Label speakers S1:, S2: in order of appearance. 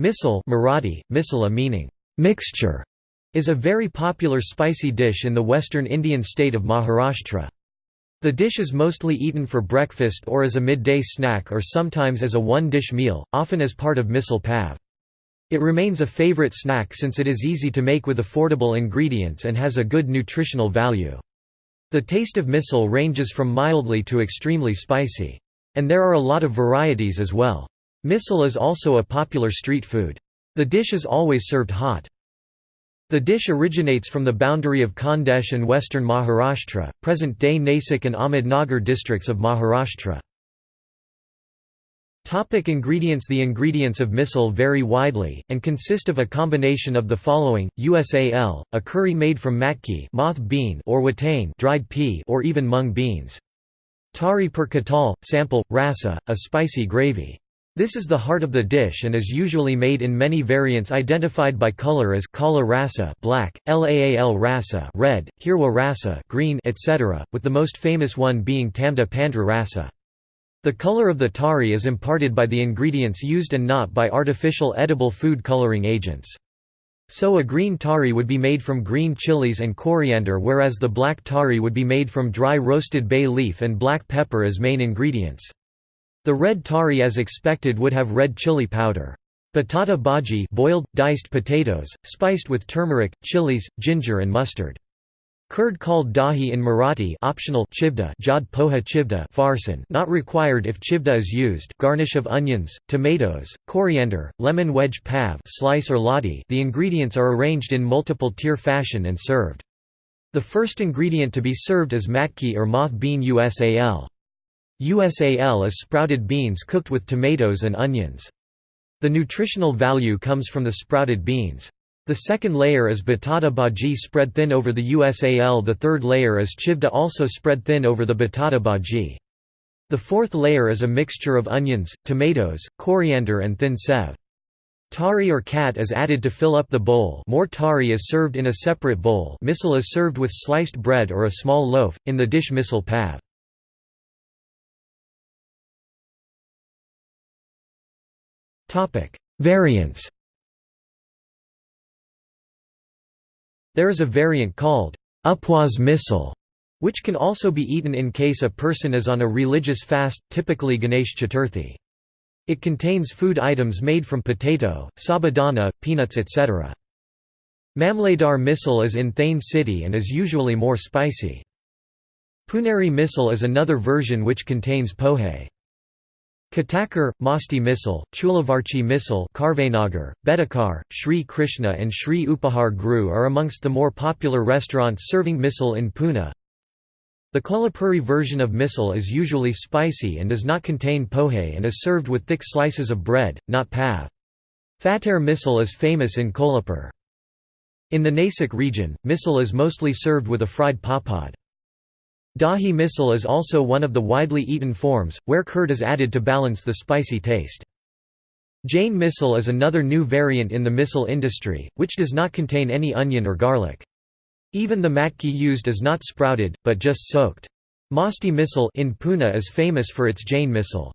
S1: Misal Marathi, misala meaning mixture, is a very popular spicy dish in the western Indian state of Maharashtra. The dish is mostly eaten for breakfast or as a midday snack or sometimes as a one-dish meal, often as part of misal pav. It remains a favorite snack since it is easy to make with affordable ingredients and has a good nutritional value. The taste of misal ranges from mildly to extremely spicy. And there are a lot of varieties as well. Misal is also a popular street food. The dish is always served hot. The dish originates from the boundary of Khandesh and western Maharashtra, present-day Nasik and Ahmednagar districts of Maharashtra. Topic ingredients The ingredients of misal vary widely, and consist of a combination of the following, USAL, a curry made from matki moth bean or watane dried pea or even mung beans. Tari per katal, sample, rasa, a spicy gravy. This is the heart of the dish and is usually made in many variants identified by color as kala rasa black, laal rasa red, hirwa rasa green, etc., with the most famous one being tamda pandra rasa. The color of the tari is imparted by the ingredients used and not by artificial edible food coloring agents. So a green tari would be made from green chilies and coriander whereas the black tari would be made from dry roasted bay leaf and black pepper as main ingredients. The red tari as expected would have red chili powder. Batata bhaji boiled, diced potatoes, spiced with turmeric, chilies, ginger and mustard. Curd called dahi in Marathi optional chivda jad poha chivda farsan not required if chivda is used garnish of onions, tomatoes, coriander, lemon wedge pav slice or lati the ingredients are arranged in multiple tier fashion and served. The first ingredient to be served is matki or moth bean usal. USAL is sprouted beans cooked with tomatoes and onions. The nutritional value comes from the sprouted beans. The second layer is batata bhaji spread thin over the USAL the third layer is chivda also spread thin over the batata bhaji. The fourth layer is a mixture of onions, tomatoes, coriander and thin sev. Tari or kat is added to fill up the bowl more tari is served in a separate bowl misal is served with sliced bread or a small loaf, in the dish misal pav. Variants There is a variant called upwas misal, which can also be eaten in case a person is on a religious fast, typically Ganesh Chaturthi. It contains food items made from potato, sabudana, peanuts etc. Mamledar misal is in Thane city and is usually more spicy. Puneri misal is another version which contains pohe. Katakar, Masti Misal, Chulavarchi Misal Karvenagar, Bedekar, Sri Krishna and Sri Upahar Gru are amongst the more popular restaurants serving misal in Pune. The Kolhapuri version of misal is usually spicy and does not contain pohe and is served with thick slices of bread, not pav. Fatare misal is famous in Kolhapur. In the Nasik region, misal is mostly served with a fried papad. Dahi misal is also one of the widely eaten forms, where curd is added to balance the spicy taste. Jain misal is another new variant in the misal industry, which does not contain any onion or garlic. Even the matki used is not sprouted, but just soaked. Masti misal in Pune is famous for its Jain misal.